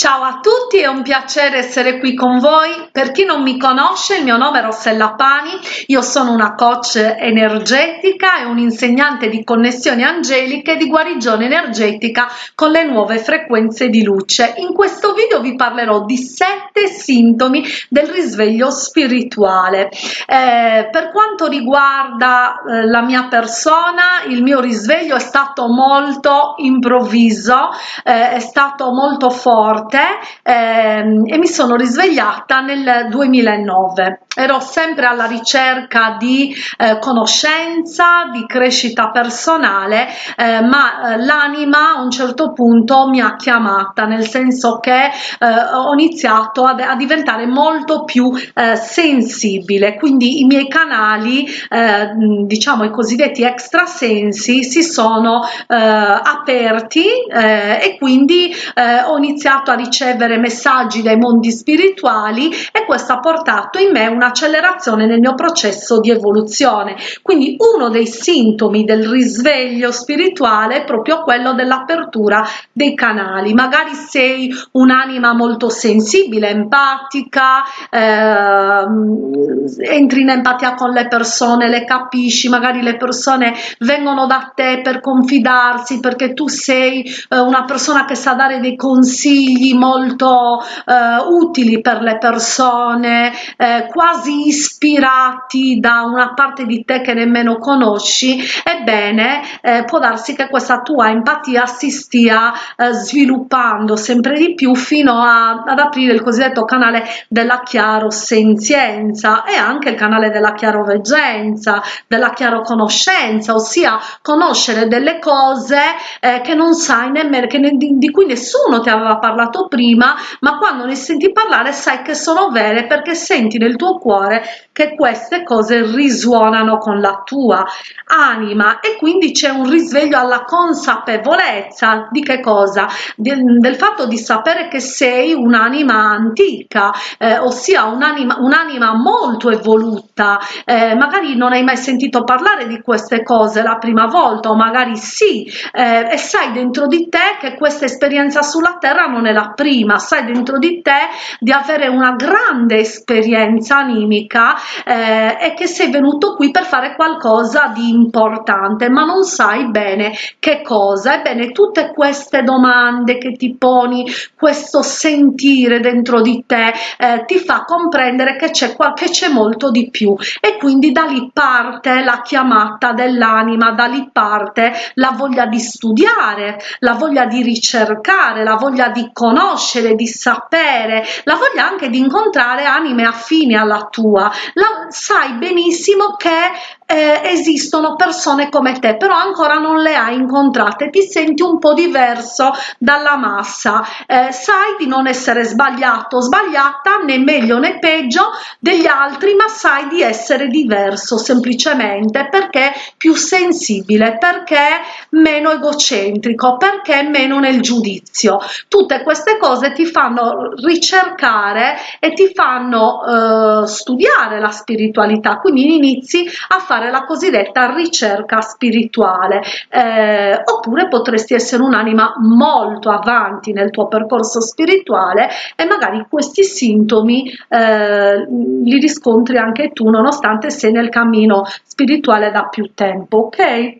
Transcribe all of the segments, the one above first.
Ciao a tutti, è un piacere essere qui con voi. Per chi non mi conosce, il mio nome è Rossella Pani, io sono una coach energetica e un insegnante di connessioni angeliche e di guarigione energetica con le nuove frequenze di luce. In questo video vi parlerò di sette sintomi del risveglio spirituale. Eh, per quanto riguarda eh, la mia persona, il mio risveglio è stato molto improvviso, eh, è stato molto forte forte ehm, e mi sono risvegliata nel 2009 ero sempre alla ricerca di eh, conoscenza di crescita personale eh, ma eh, l'anima a un certo punto mi ha chiamata nel senso che eh, ho iniziato a, a, diventare molto più eh, sensibile. Quindi i miei canali eh, diciamo i cosiddetti extrasensi si sono aperti e quindi ho iniziato a ricevere messaggi dai mondi spirituali e questo ha portato in me un'accelerazione nel mio processo di evoluzione. Quindi uno dei sintomi del risveglio spirituale è proprio quello dell'apertura dei canali. Magari sei un'anima molto sensibile empatica eh, entri in empatia con le persone le capisci magari le persone vengono da te per confidarsi perché tu sei eh, una persona che sa dare dei consigli molto eh, utili per le persone, eh, quasi ispirati da una parte di te che nemmeno conosci, ebbene eh, può darsi che questa tua empatia si stia eh, sviluppando sempre di più fino a, ad aprire il cosiddetto canale della chiarosenzienza e anche il canale della chiaroveggenza, della chiaroconoscenza, ossia conoscere delle cose eh, che non sai nemmeno, che ne, di, di cui nessuno ti aveva parlato prima ma quando ne senti parlare sai che sono vere perché senti nel tuo cuore che queste cose risuonano con la tua anima e quindi c'è un risveglio alla consapevolezza di che cosa? Del, del fatto di sapere che sei un'anima antica eh, ossia un'anima un'anima molto evoluta. Eh, magari non hai mai sentito parlare di queste cose la prima volta o magari sì. Eh, e sai dentro di te che questa esperienza sulla terra non è la prima sai dentro di te di avere una grande esperienza animica eh, e che sei venuto qui per fare qualcosa di importante. Ma non sai bene che cosa. Ebbene tutte queste domande che ti poni questo sentire dentro di te eh, ti fa comprendere che c'è qualche c'è molto di più. E quindi da lì parte la chiamata dell'anima da lì parte la voglia di studiare la voglia di ricercare la voglia di conoscere di sapere la voglia anche di incontrare anime affini alla tua. La, sai benissimo che eh, esistono persone come te però ancora non le hai incontrate. Ti senti un po diverso dalla massa. Eh, sai di non essere sbagliato sbagliata né meglio né peggio degli altri ma sai di essere diverso semplicemente perché più sensibile perché meno egocentrico perché meno nel giudizio. Tutte queste cose ti fanno ricercare e ti fanno eh, studiare la spiritualità. Quindi inizi a fare fare la cosiddetta ricerca spirituale. Eh, oppure potresti essere un'anima molto avanti nel tuo percorso spirituale e magari questi sintomi eh, li riscontri anche tu nonostante sei nel cammino spirituale da più tempo ok?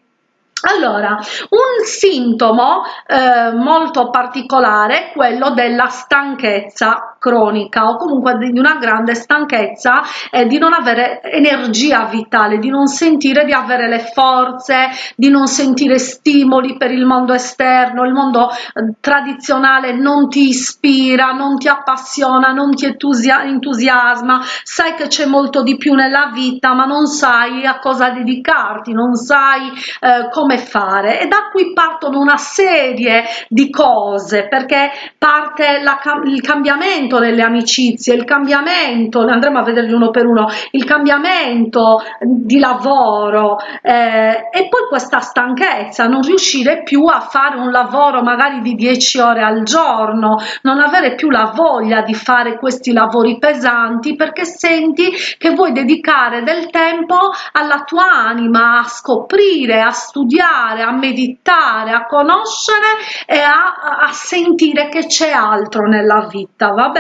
Allora, un sintomo eh, molto particolare è quello della stanchezza cronica o comunque di una grande stanchezza e di non avere energia vitale, di non sentire di avere le forze, di non sentire stimoli per il mondo esterno, il mondo eh, tradizionale non ti ispira, non ti appassiona, non ti entusiasma, sai che c'è molto di più nella vita ma non sai a cosa dedicarti, non sai eh, come fare. E da qui partono una serie di cose perché parte la, il cambiamento cambiamento nelle amicizie, il cambiamento, andremo a vederli uno per uno, il cambiamento di lavoro eh, e poi questa stanchezza, non riuscire più a fare un lavoro magari di 10 ore al giorno, non avere più la voglia di fare questi lavori pesanti perché senti che vuoi dedicare del tempo alla tua anima, a scoprire, a studiare, a meditare, a conoscere e a, a sentire che c'è altro nella vita, va bene?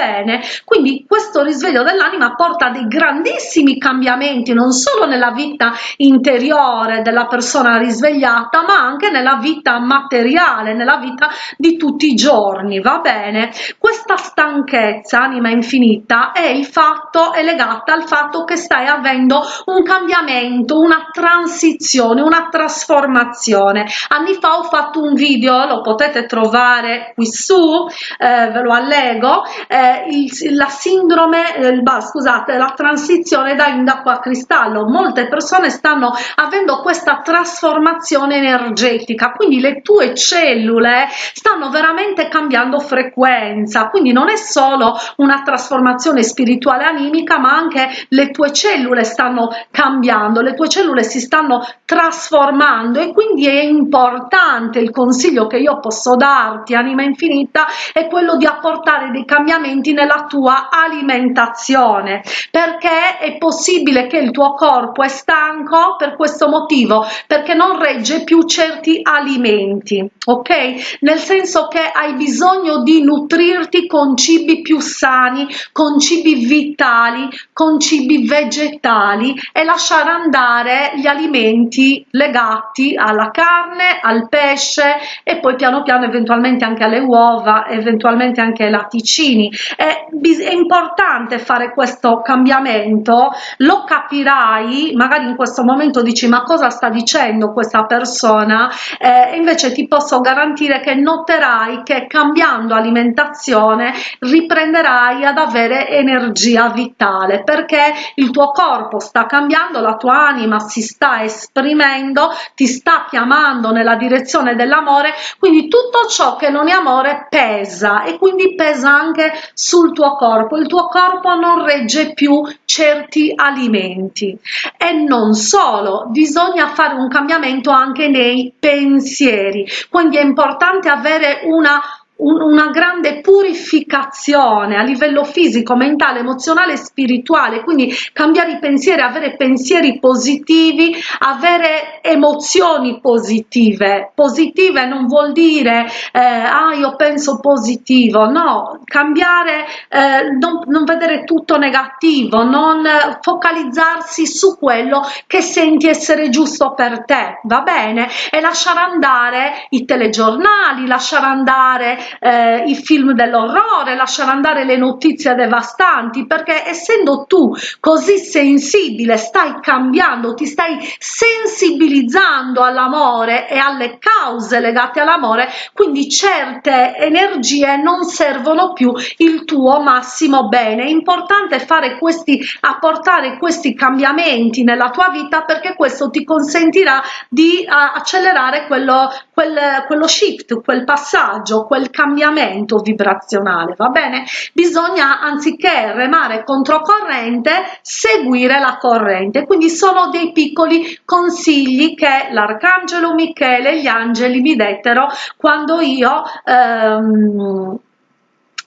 Quindi questo risveglio dell'anima porta dei grandissimi cambiamenti non solo nella vita interiore della persona risvegliata ma anche nella vita materiale, nella vita di tutti i giorni, va bene? Questa stanchezza, anima infinita, è il fatto, è legata al fatto che stai avendo un cambiamento, una transizione, una trasformazione. Anni fa ho fatto un video, lo potete trovare qui su, eh, ve lo allego, eh, il, la sindrome, eh, scusate, la transizione da indaco a cristallo. Molte persone stanno avendo questa trasformazione energetica, quindi le tue cellule stanno veramente cambiando frequenza, quindi non è solo una trasformazione spirituale animica, ma anche le tue cellule stanno cambiando, le tue cellule si stanno trasformando e quindi è importante il consiglio che io posso darti, anima infinita, è quello di apportare dei cambiamenti nella tua alimentazione, perché è possibile che il tuo corpo è stanco per questo motivo, perché non regge più certi alimenti, ok? Nel senso che hai bisogno di nutrirti con cibi più sani, con cibi vitali, con cibi vegetali e lasciare andare gli alimenti legati alla carne, al pesce e poi piano piano eventualmente anche alle uova, eventualmente anche ai latticini. È, è importante fare questo cambiamento, lo capirai, magari in questo momento dici ma cosa sta dicendo questa persona, eh, invece ti posso garantire che noterai che cambiando alimentazione riprenderai ad avere energia vitale perché il tuo corpo sta cambiando, la tua anima si sta esprimendo, ti sta chiamando nella direzione dell'amore, quindi tutto ciò che non è amore pesa e quindi pesa anche sul tuo corpo, il tuo corpo non regge più certi alimenti. E non solo, bisogna fare un cambiamento anche nei pensieri, quindi è importante avere una una grande purificazione a livello fisico, mentale, emozionale e spirituale, quindi cambiare i pensieri, avere pensieri positivi, avere emozioni positive. Positive non vuol dire eh, ah io penso positivo, no, cambiare, eh, non, non vedere tutto negativo, non focalizzarsi su quello che senti essere giusto per te, va bene? E lasciare andare i telegiornali, lasciare andare eh, i film dell'orrore, lasciare andare le notizie devastanti, perché essendo tu così sensibile, stai cambiando, ti stai sensibilizzando all'amore e alle cause legate all'amore, quindi certe energie non servono più il tuo massimo bene. È importante fare questi, apportare questi cambiamenti nella tua vita perché questo ti consentirà di uh, accelerare quello, quel, quello shift, quel passaggio, quel cambiamento cambiamento vibrazionale, va bene? Bisogna anziché remare controcorrente, seguire la corrente. Quindi sono dei piccoli consigli che l'arcangelo Michele e gli angeli mi dettero quando io ehm,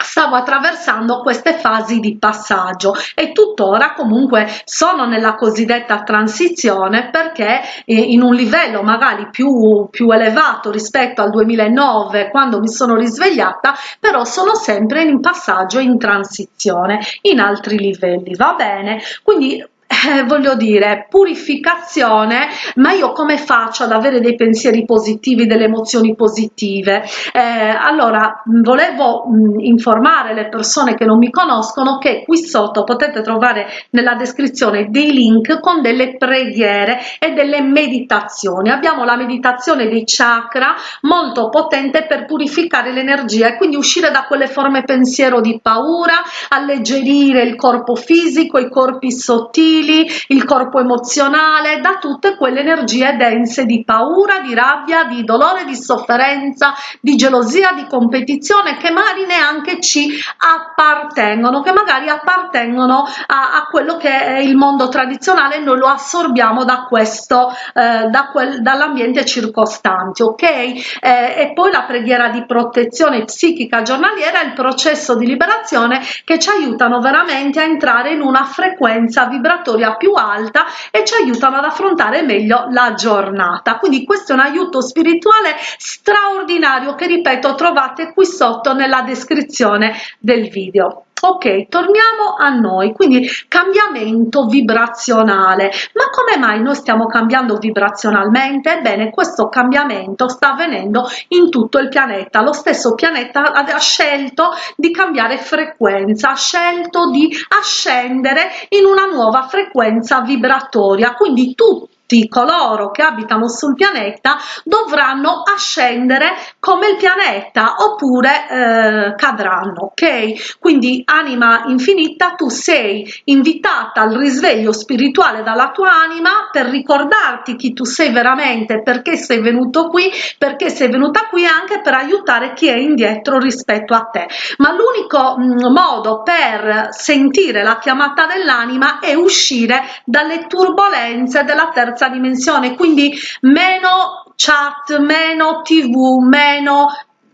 stavo attraversando queste fasi di passaggio e tuttora comunque sono nella cosiddetta transizione perché eh, in un livello magari più, più elevato rispetto al 2009 quando mi sono risvegliata però sono sempre in passaggio in transizione in altri livelli va bene? Quindi eh, voglio dire, purificazione, ma io come faccio ad avere dei pensieri positivi, delle emozioni positive? Eh, allora, volevo mh, informare le persone che non mi conoscono che qui sotto potete trovare nella descrizione dei link con delle preghiere e delle meditazioni. Abbiamo la meditazione dei chakra molto potente per purificare l'energia e quindi uscire da quelle forme pensiero di paura, alleggerire il corpo fisico, i corpi sottili, sottili, il corpo emozionale, da tutte quelle energie dense di paura, di rabbia, di dolore, di sofferenza, di gelosia, di competizione che magari neanche ci appartengono, che magari appartengono a, a quello che è il mondo tradizionale, noi lo assorbiamo da questo, eh, da quel, dall'ambiente circostante, ok? Eh, e poi la preghiera di protezione psichica giornaliera è il processo di liberazione che ci aiutano veramente a entrare in una frequenza vibratoria più alta e ci aiutano ad affrontare meglio la giornata. Quindi questo è un aiuto spirituale straordinario che ripeto trovate qui sotto nella descrizione del video ok torniamo a noi quindi cambiamento vibrazionale. Ma come mai noi stiamo cambiando vibrazionalmente? Ebbene questo cambiamento sta avvenendo in tutto il pianeta. Lo stesso pianeta ha scelto di cambiare frequenza ha scelto di ascendere in una nuova frequenza vibratoria. Quindi tutti tutti coloro che abitano sul pianeta dovranno ascendere come il pianeta oppure eh, cadranno ok? Quindi anima infinita tu sei invitata al risveglio spirituale dalla tua anima per ricordarti chi tu sei veramente perché sei venuto qui perché sei venuta qui anche per aiutare chi è indietro rispetto a te. Ma l'unico mm, modo per sentire la chiamata dell'anima è uscire dalle turbulenze della terza terza dimensione, quindi meno chat, meno tv, meno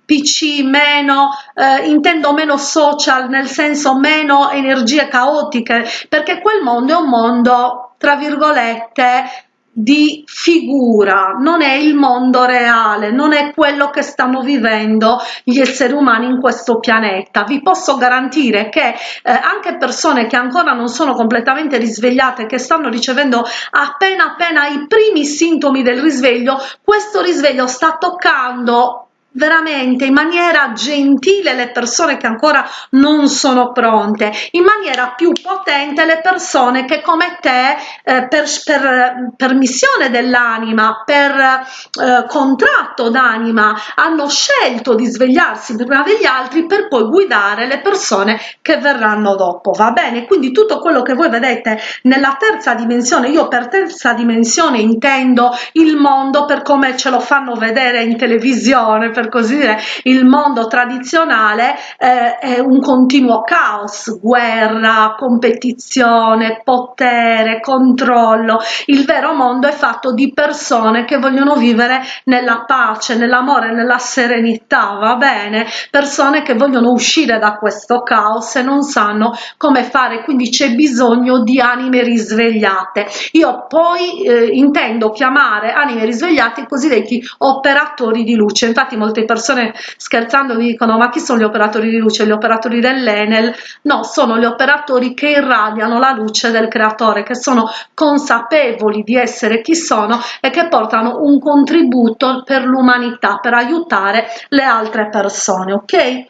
PC, meno, eh, intendo meno social, nel senso meno energie caotiche, perché quel mondo è un mondo, tra virgolette, di figura, non è il mondo reale, non è quello che stanno vivendo gli esseri umani in questo pianeta. Vi posso garantire che eh, anche persone che ancora non sono completamente risvegliate, che stanno ricevendo appena appena i primi sintomi del risveglio, questo risveglio sta toccando veramente in maniera gentile le persone che ancora non sono pronte, in maniera più potente le persone che come te eh, per, per, per, missione dell'anima, per eh, contratto d'anima hanno scelto di svegliarsi prima degli altri per poi guidare le persone che verranno dopo, va bene? Quindi tutto quello che voi vedete nella terza dimensione, io per terza dimensione intendo il mondo per come ce lo fanno vedere in televisione, per così dire il mondo tradizionale eh, è un continuo caos guerra competizione potere controllo. Il vero mondo è fatto di persone che vogliono vivere nella pace nell'amore nella serenità va bene? Persone che vogliono uscire da questo caos e non sanno come fare quindi c'è bisogno di anime risvegliate. Io poi eh, intendo chiamare anime risvegliate i cosiddetti operatori di luce. Infatti molte persone scherzando mi dicono ma chi sono gli operatori di luce? Gli operatori dell'enel? No sono gli operatori che irradiano la luce del creatore che sono consapevoli di essere chi sono e che portano un contributo per l'umanità per aiutare le altre persone ok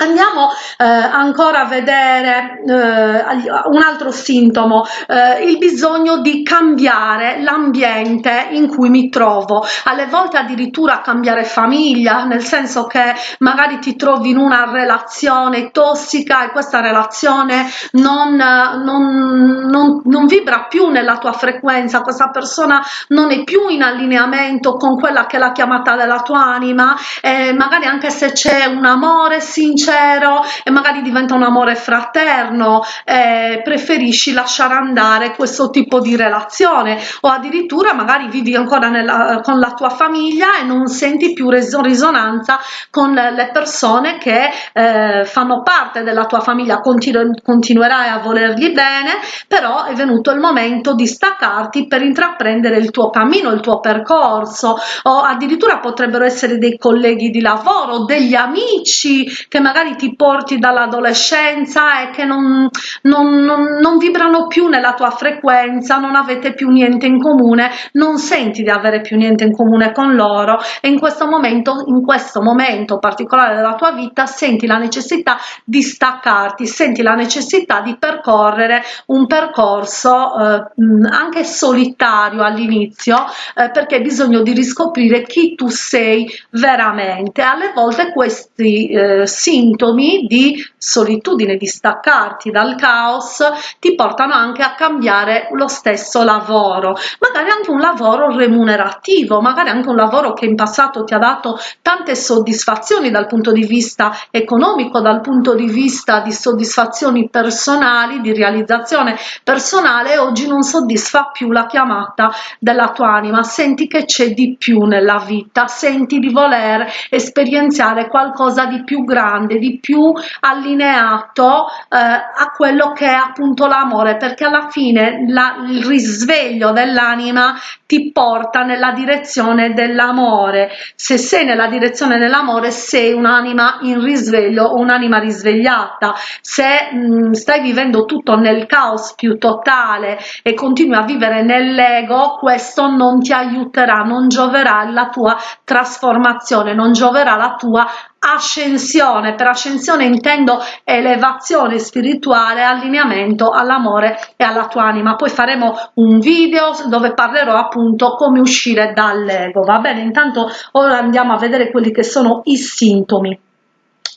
Andiamo eh, ancora a vedere eh, un altro sintomo, eh, il bisogno di cambiare l'ambiente in cui mi trovo, alle volte addirittura cambiare famiglia, nel senso che magari ti trovi in una relazione tossica e questa relazione non, non, non, non vibra più nella tua frequenza, questa persona non è più in allineamento con quella che è la chiamata della tua anima, e magari anche se c'è un amore sincero, sincero e magari diventa un amore fraterno, eh, preferisci lasciare andare questo tipo di relazione. O addirittura magari vivi ancora nella, con la tua famiglia e non senti più risonanza con le persone che eh, fanno parte della tua famiglia, Continu continuerai a volergli bene, però è venuto il momento di staccarti per intraprendere il tuo cammino, il tuo percorso. O addirittura potrebbero essere dei colleghi di lavoro, degli amici che magari magari ti porti dall'adolescenza e che non, non, non, non vibrano più nella tua frequenza, non avete più niente in comune, non senti di avere più niente in comune con loro e in questo momento, in questo momento particolare della tua vita senti la necessità di staccarti, senti la necessità di percorrere un percorso eh, anche solitario all'inizio eh, perché hai bisogno di riscoprire chi tu sei veramente. Alle volte questi eh, sintomi sintomi di solitudine, di staccarti dal caos, ti portano anche a cambiare lo stesso lavoro, magari anche un lavoro remunerativo, magari anche un lavoro che in passato ti ha dato tante soddisfazioni dal punto di vista economico, dal punto di vista di soddisfazioni personali, di realizzazione personale, oggi non soddisfa più la chiamata della tua anima, senti che c'è di più nella vita, senti di voler esperienziare qualcosa di più grande, di più allineato eh, a quello che è appunto l'amore, perché alla fine la, il risveglio dell'anima ti porta nella direzione dell'amore. Se sei nella direzione dell'amore sei un'anima in risveglio o un'anima risvegliata. Se mh, stai vivendo tutto nel caos più totale e continui a vivere nell'ego, questo non ti aiuterà, non gioverà la tua trasformazione, non gioverà la tua ascensione. Per ascensione intendo elevazione spirituale allineamento all'amore e alla tua anima. Poi faremo un video dove parlerò appunto come uscire dall'ego va bene? Intanto ora andiamo a vedere quelli che sono i sintomi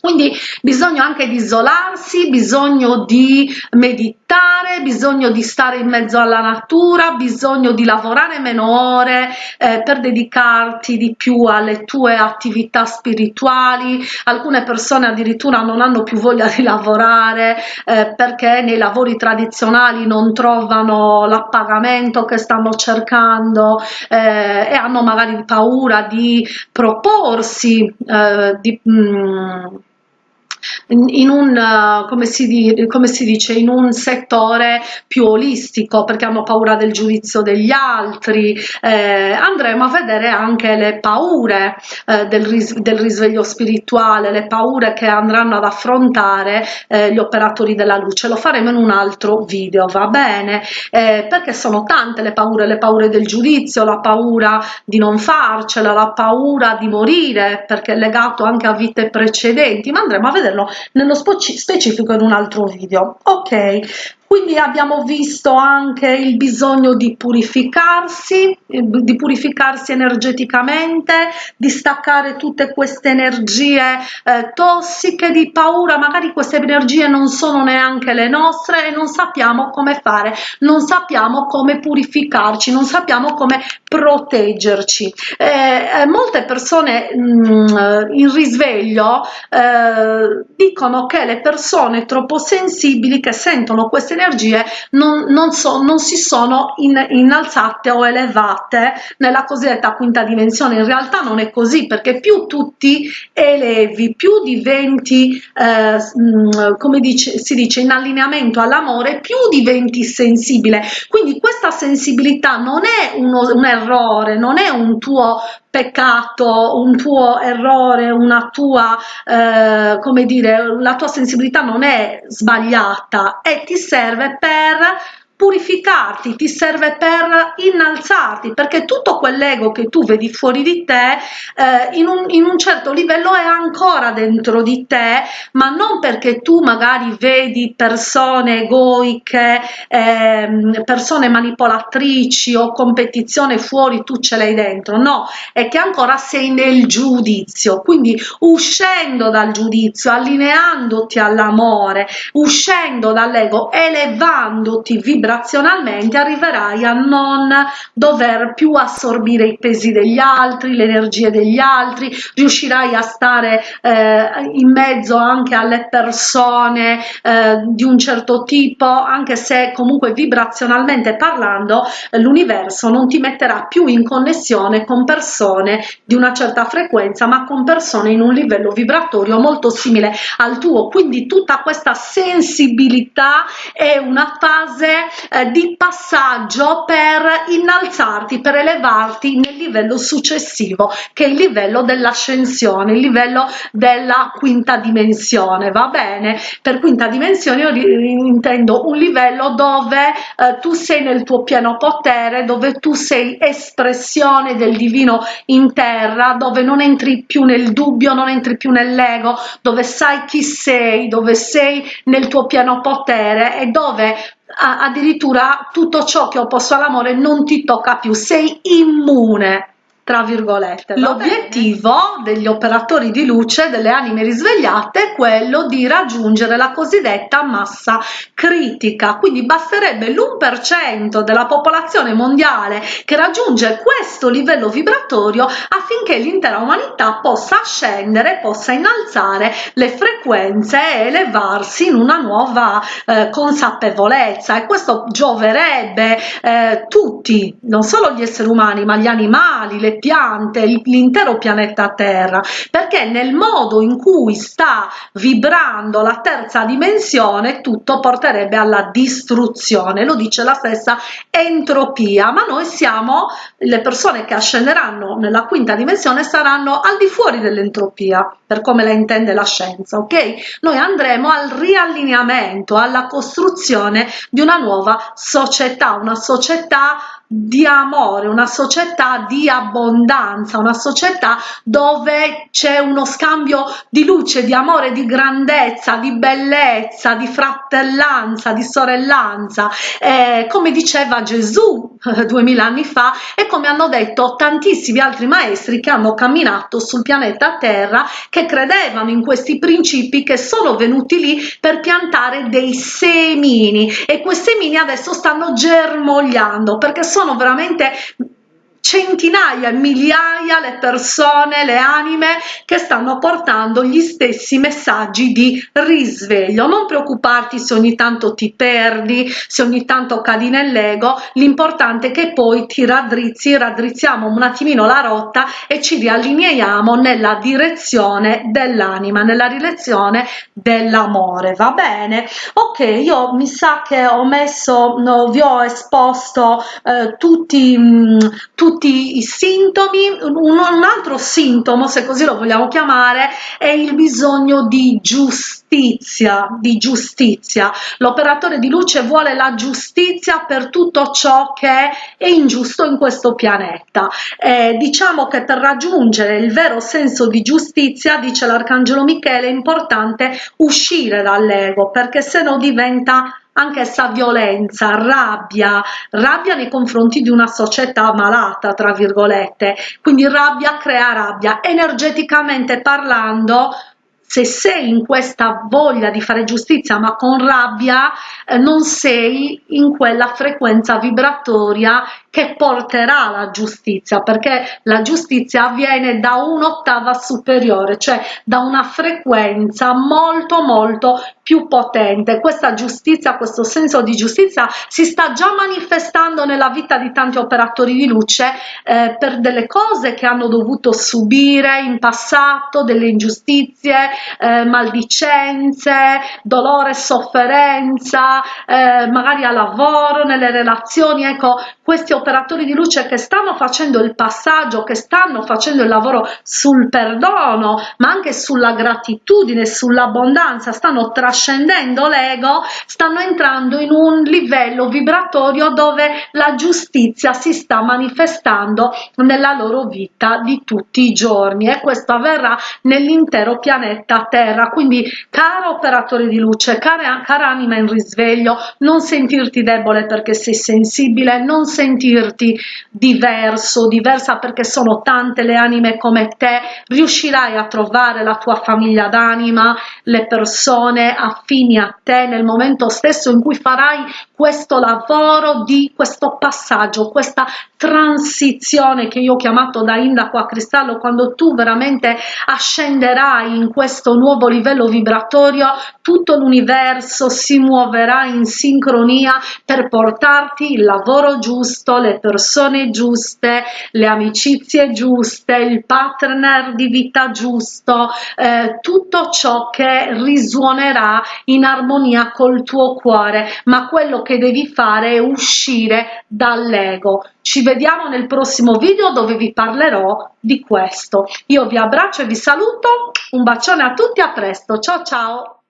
quindi bisogno anche di isolarsi, bisogno di meditare, bisogno di stare in mezzo alla natura, bisogno di lavorare meno ore eh, per dedicarti di più alle tue attività spirituali. Alcune persone addirittura non hanno più voglia di lavorare eh, perché nei lavori tradizionali non trovano l'appagamento che stanno cercando eh, e hanno magari paura di proporsi, eh, di, mh, mm, in un, uh, come si, come si dice, in un settore più olistico perché hanno paura del giudizio degli altri, eh, andremo a vedere anche le paure eh, del, ris del, risveglio spirituale, le paure che andranno ad affrontare eh, gli operatori della luce, lo faremo in un altro video, va bene? Eh, perché sono tante le paure, le paure del giudizio, la paura di non farcela, la paura di morire perché è legato anche a vite precedenti, ma andremo a vederlo nello specifico in un altro video. Ok quindi abbiamo visto anche il bisogno di purificarsi, di purificarsi energeticamente, di staccare tutte queste energie eh, tossiche, di paura, magari queste energie non sono neanche le nostre e non sappiamo come fare, non sappiamo come purificarci, non sappiamo come proteggerci. Eh, eh molte persone mh, mm, in risveglio eh, dicono che le persone troppo sensibili che sentono queste energie energie non, non, so, non si sono in, innalzate o elevate nella cosiddetta quinta dimensione. In realtà non è così perché più tu ti elevi, più diventi, eh, mm, come dice, si dice, in allineamento all'amore, più diventi sensibile. Quindi questa sensibilità non è uno, un errore, non è un tuo peccato, un tuo errore, una tua, eh, come dire, la tua sensibilità non è sbagliata e ti serve per purificarti, ti serve per innalzarti, perché tutto quell'ego che tu vedi fuori di te eh, in, un, in un certo livello è ancora dentro di te, ma non perché tu magari vedi persone egoiche, eh, persone manipolatrici o competizione fuori, tu ce l'hai dentro, no, è che ancora sei nel giudizio, quindi uscendo dal giudizio, allineandoti all'amore, uscendo dall'ego, elevandoti, vibrando vibrazionalmente arriverai a non dover più assorbire i pesi degli altri, le energie degli altri, riuscirai a stare eh, in mezzo anche alle persone eh, di un certo tipo, anche se comunque vibrazionalmente parlando l'universo non ti metterà più in connessione con persone di una certa frequenza, ma con persone in un livello vibratorio molto simile al tuo. Quindi tutta questa sensibilità è una fase eh, di passaggio per innalzarti, per elevarti nel livello successivo, che è il livello dell'ascensione, il livello della quinta dimensione, va bene? Per quinta dimensione io intendo un livello dove eh, tu sei nel tuo pieno potere, dove tu sei espressione del divino in terra, dove non entri più nel dubbio, non entri più nell'ego, dove sai chi sei, dove sei nel tuo pieno potere e dove addirittura tutto ciò che ho posto all'amore non ti tocca più, sei immune tra virgolette. L'obiettivo degli operatori di luce, delle anime risvegliate, è quello di raggiungere la cosiddetta massa critica, quindi basterebbe l'1% della popolazione mondiale che raggiunge questo livello vibratorio affinché l'intera umanità possa scendere, possa innalzare le frequenze e elevarsi in una nuova eh, consapevolezza e questo gioverebbe eh, tutti, non solo gli esseri umani, ma gli animali, le piante, l'intero pianeta Terra, perché nel modo in cui sta vibrando la terza dimensione tutto porterebbe alla distruzione, lo dice la stessa entropia, ma noi siamo le persone che ascenderanno nella quinta dimensione saranno al di fuori dell'entropia, per come la intende la scienza, ok? Noi andremo al riallineamento, alla costruzione di una nuova società, una società di amore, una società di abbondanza, una società dove c'è uno scambio di luce, di amore, di grandezza, di bellezza, di fratellanza, di sorellanza, eh, come diceva Gesù duemila anni fa e come hanno detto tantissimi altri maestri che hanno camminato sul pianeta Terra, che credevano in questi principi che sono venuti lì per piantare dei semini. E quei semini adesso stanno germogliando perché sono sono veramente centinaia, migliaia le persone, le anime che stanno portando gli stessi messaggi di risveglio. Non preoccuparti se ogni tanto ti perdi, se ogni tanto cadi nell'ego, l'importante è che poi ti raddrizzi, raddrizziamo un attimino la rotta e ci riallineiamo nella direzione dell'anima, nella direzione dell'amore, va bene? Ok, io mi sa che ho messo, no, vi ho esposto eh, tutti, mh, tutti tutti i sintomi, un, un altro sintomo, se così lo vogliamo chiamare, è il bisogno di giustizia, di giustizia. L'operatore di luce vuole la giustizia per tutto ciò che è ingiusto in questo pianeta. Eh, diciamo che per raggiungere il vero senso di giustizia, dice l'Arcangelo Michele, è importante uscire dall'ego, perché se no diventa anch'essa violenza, rabbia, rabbia nei confronti di una società malata, tra virgolette, quindi rabbia crea rabbia, energeticamente parlando se sei in questa voglia di fare giustizia ma con rabbia eh, non sei in quella frequenza vibratoria che porterà la giustizia perché la giustizia avviene da un'ottava superiore cioè da una frequenza molto molto più potente. Questa giustizia questo senso di giustizia si sta già manifestando nella vita di tanti operatori di luce eh, per delle cose che hanno dovuto subire in passato delle ingiustizie eh, maldicenze, dolore, sofferenza, eh, magari a lavoro, nelle relazioni, ecco, questi di luce che stanno facendo il passaggio, che stanno facendo il lavoro sul perdono, ma anche sulla gratitudine, sull'abbondanza, stanno trascendendo l'ego, stanno entrando in un livello vibratorio dove la giustizia si sta manifestando nella loro vita di tutti i giorni e questo avverrà nell'intero pianeta Terra. Quindi, caro operatore di luce, cara, cara anima in risveglio, non sentirti debole perché sei sensibile, non sentirti diverso, diversa perché sono tante le anime come te, riuscirai a trovare la tua famiglia d'anima, le persone affini a te nel momento stesso in cui farai questo lavoro di questo passaggio, questa transizione che io ho chiamato da indaco a cristallo, quando tu veramente ascenderai in questo nuovo livello vibratorio, tutto l'universo si muoverà in sincronia per portarti il lavoro giusto, le persone giuste, le amicizie giuste, il partner di vita giusto, eh, tutto ciò che risuonerà in armonia col tuo cuore, ma quello che che devi fare è uscire dall'ego. Ci vediamo nel prossimo video dove vi parlerò di questo. Io vi abbraccio e vi saluto, un bacione a tutti, a presto, ciao ciao!